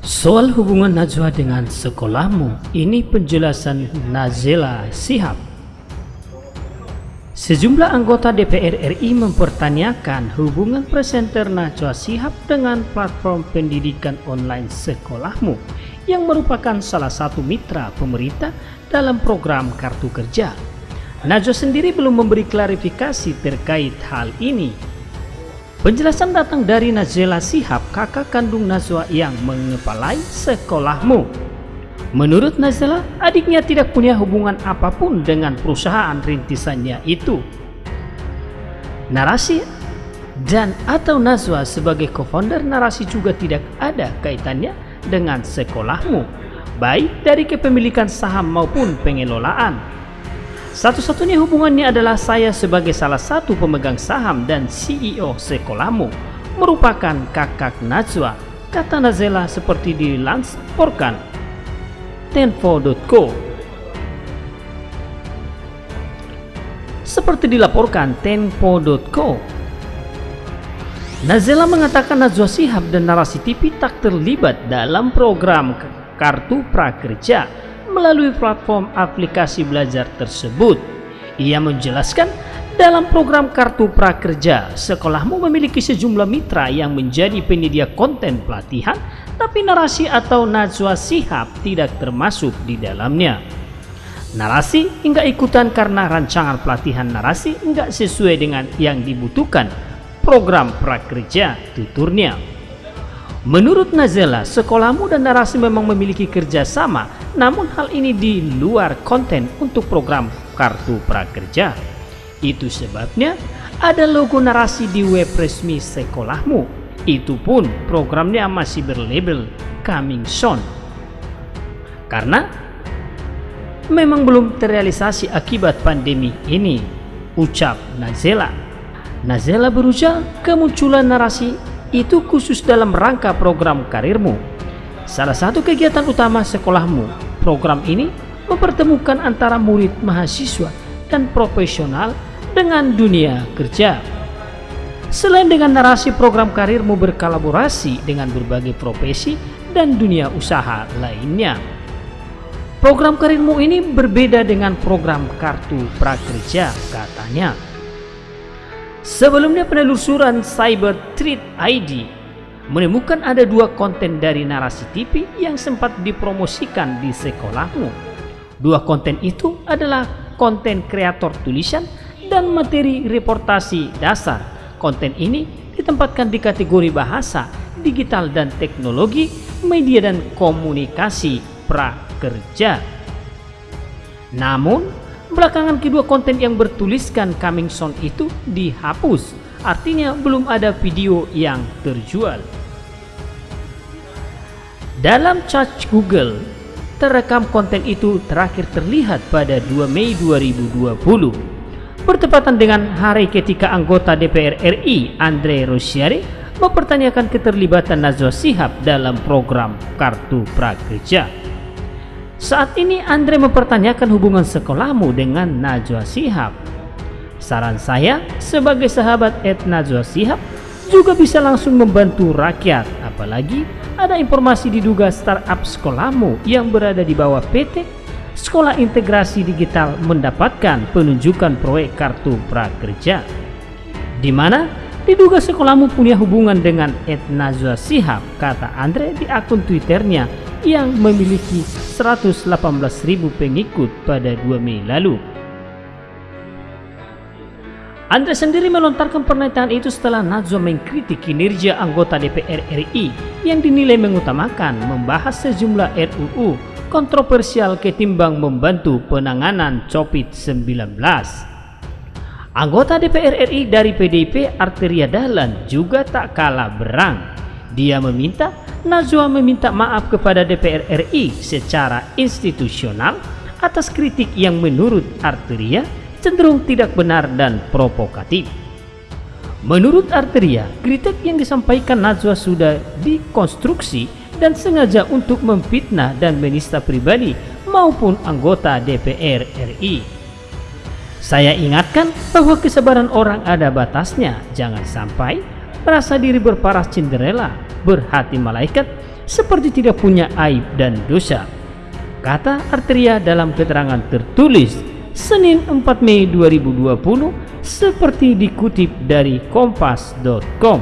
Soal hubungan Najwa dengan sekolahmu, ini penjelasan Nazela Sihab. Sejumlah anggota DPR RI mempertanyakan hubungan presenter Najwa Sihab dengan platform pendidikan online sekolahmu yang merupakan salah satu mitra pemerintah dalam program Kartu Kerja. Najwa sendiri belum memberi klarifikasi terkait hal ini Penjelasan datang dari Nazela Sihab, kakak kandung Nazwa yang mengepalai sekolahmu. Menurut Nazela, adiknya tidak punya hubungan apa pun dengan perusahaan rintisannya itu. Narasi dan atau Nazwa sebagai co-founder narasi juga tidak ada kaitannya dengan sekolahmu, baik dari kepemilikan saham maupun pengelolaan. Satu-satunya hubungannya adalah saya sebagai salah satu pemegang saham dan CEO sekolahmu merupakan kakak Najwa, kata Nazela seperti dilansporkan Tenfo.co. Seperti dilaporkan Tempo.co, Nazela mengatakan Najwa Sihab dan Narasi TV tak terlibat dalam program Kartu Prakerja melalui platform aplikasi belajar tersebut. Ia menjelaskan, dalam program Kartu Prakerja, sekolahmu memiliki sejumlah mitra yang menjadi penyedia konten pelatihan, tapi narasi atau Najwa Sihab tidak termasuk di dalamnya. Narasi hingga ikutan karena rancangan pelatihan narasi enggak sesuai dengan yang dibutuhkan program prakerja tuturnya. Menurut Nazela, sekolahmu dan narasi memang memiliki kerjasama, namun hal ini di luar konten untuk program Kartu Prakerja. Itu sebabnya ada logo narasi di web resmi sekolahmu. Itu pun programnya masih berlabel Coming Soon. Karena memang belum terrealisasi akibat pandemi ini, ucap Nazela. Nazela berujar kemunculan narasi itu khusus dalam rangka program karirmu. Salah satu kegiatan utama sekolahmu, program ini mempertemukan antara murid mahasiswa dan profesional dengan dunia kerja. Selain dengan narasi program karirmu berkolaborasi dengan berbagai profesi dan dunia usaha lainnya. Program karirmu ini berbeda dengan program kartu prakerja katanya. Sebelumnya penelusuran Cyber Threat ID menemukan ada dua konten dari narasi TV yang sempat dipromosikan di sekolahmu. Dua konten itu adalah konten kreator tulisan dan materi reportasi dasar. Konten ini ditempatkan di kategori bahasa, digital dan teknologi, media dan komunikasi prakerja. Namun, Belakangan kedua konten yang bertuliskan coming soon itu dihapus, artinya belum ada video yang terjual. Dalam search Google, terekam konten itu terakhir terlihat pada 2 Mei 2020, bertepatan dengan hari ketika anggota DPR RI Andre Rosiade mempertanyakan keterlibatan Najwa Sihab dalam program Kartu Prakerja. Saat ini Andre mempertanyakan hubungan sekolahmu dengan Najwa Sihab. Saran saya sebagai sahabat Ed Najwa Sihab juga bisa langsung membantu rakyat apalagi ada informasi diduga startup sekolahmu yang berada di bawah PT Sekolah Integrasi Digital mendapatkan penunjukan proyek kartu prakerja di mana diduga sekolahmu punya hubungan dengan Ed Najwa Sihab kata Andre di akun Twitternya yang memiliki 118.000 pengikut pada 2 Mei lalu. Andre sendiri melontarkan pernyataan itu setelah Najwa mengkritik kinerja anggota DPR RI yang dinilai mengutamakan membahas sejumlah RUU kontroversial ketimbang membantu penanganan COVID-19. Anggota DPR RI dari PDIP Arteria Dahlan juga tak kalah berang. Dia meminta Najwa meminta maaf kepada DPR RI secara institusional atas kritik yang menurut Arteria cenderung tidak benar dan provokatif. Menurut Arteria, kritik yang disampaikan Najwa sudah dikonstruksi dan sengaja untuk memfitnah dan menista pribadi maupun anggota DPR RI. Saya ingatkan bahwa kesabaran orang ada batasnya, jangan sampai merasa diri berparas Cinderella berhati malaikat seperti tidak punya aib dan dosa. Kata Arteria dalam keterangan tertulis Senin 4 Mei 2020 seperti dikutip dari kompas.com.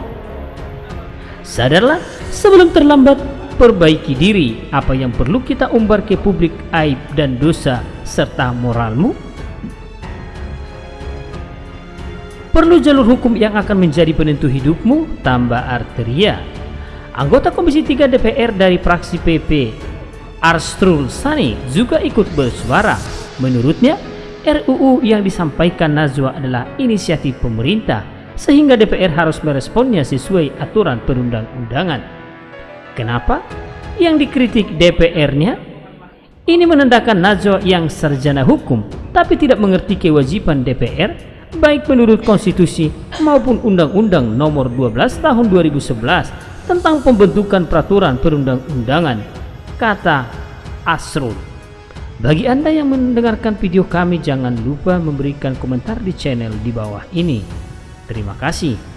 Sadarlah sebelum terlambat perbaiki diri apa yang perlu kita umbar ke publik aib dan dosa serta moralmu perlu jalur hukum yang akan menjadi penentu hidupmu? Tambah arteria. Anggota komisi 3 DPR dari fraksi PP Arstrul Sani juga ikut bersuara. Menurutnya RUU yang disampaikan Najwa adalah inisiatif pemerintah sehingga DPR harus meresponnya sesuai aturan perundang-undangan. Kenapa? Yang dikritik DPR-nya ini menandakan Najwa yang sarjana hukum tapi tidak mengerti kewajiban DPR baik menurut konstitusi maupun Undang-Undang Nomor 12 Tahun 2011 tentang pembentukan peraturan perundang-undangan kata Asrul. Bagi Anda yang mendengarkan video kami jangan lupa memberikan komentar di channel di bawah ini. Terima kasih.